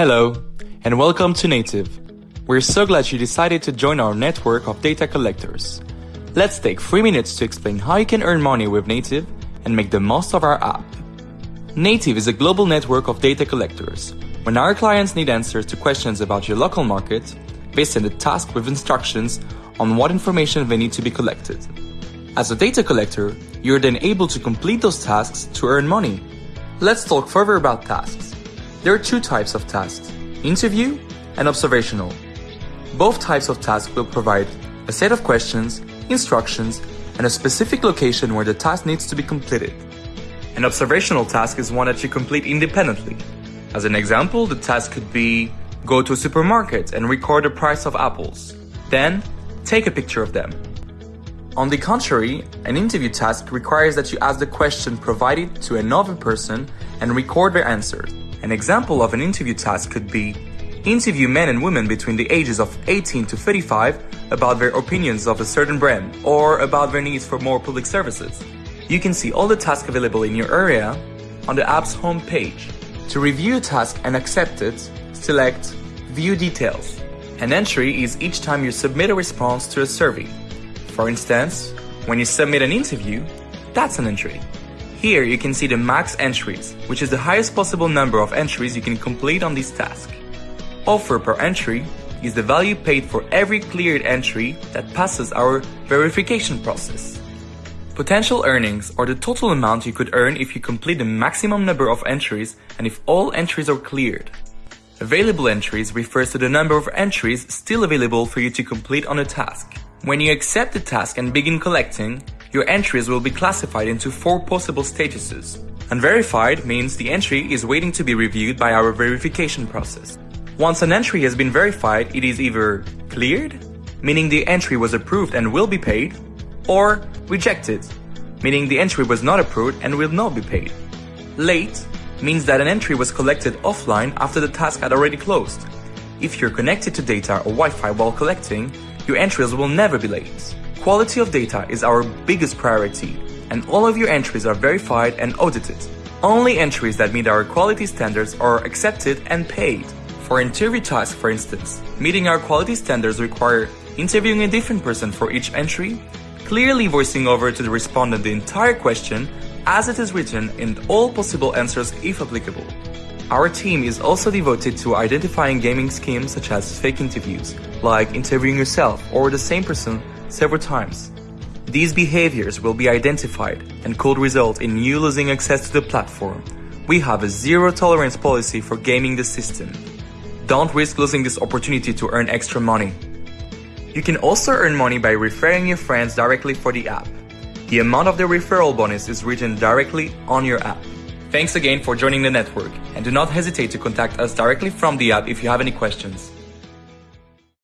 Hello, and welcome to Native. We're so glad you decided to join our network of data collectors. Let's take 3 minutes to explain how you can earn money with Native and make the most of our app. Native is a global network of data collectors. When our clients need answers to questions about your local market, they send a task with instructions on what information they need to be collected. As a data collector, you're then able to complete those tasks to earn money. Let's talk further about tasks. There are two types of tasks, interview and observational. Both types of tasks will provide a set of questions, instructions, and a specific location where the task needs to be completed. An observational task is one that you complete independently. As an example, the task could be go to a supermarket and record the price of apples. Then, take a picture of them. On the contrary, an interview task requires that you ask the question provided to another person and record their answers. An example of an interview task could be interview men and women between the ages of 18 to 35 about their opinions of a certain brand or about their needs for more public services. You can see all the tasks available in your area on the app's home page. To review a task and accept it, select View Details. An entry is each time you submit a response to a survey. For instance, when you submit an interview, that's an entry. Here you can see the max entries, which is the highest possible number of entries you can complete on this task. Offer per entry is the value paid for every cleared entry that passes our verification process. Potential earnings are the total amount you could earn if you complete the maximum number of entries and if all entries are cleared. Available entries refers to the number of entries still available for you to complete on a task. When you accept the task and begin collecting, your entries will be classified into four possible statuses. Unverified means the entry is waiting to be reviewed by our verification process. Once an entry has been verified, it is either cleared, meaning the entry was approved and will be paid, or rejected, meaning the entry was not approved and will not be paid. Late means that an entry was collected offline after the task had already closed. If you're connected to data or Wi-Fi while collecting, your entries will never be late. Quality of data is our biggest priority, and all of your entries are verified and audited. Only entries that meet our quality standards are accepted and paid. For interview tasks, for instance, meeting our quality standards require interviewing a different person for each entry, clearly voicing over to the respondent the entire question as it is written and all possible answers if applicable. Our team is also devoted to identifying gaming schemes such as fake interviews, like interviewing yourself or the same person several times. These behaviors will be identified and could result in you losing access to the platform. We have a zero tolerance policy for gaming the system. Don't risk losing this opportunity to earn extra money. You can also earn money by referring your friends directly for the app. The amount of the referral bonus is written directly on your app. Thanks again for joining the network and do not hesitate to contact us directly from the app if you have any questions.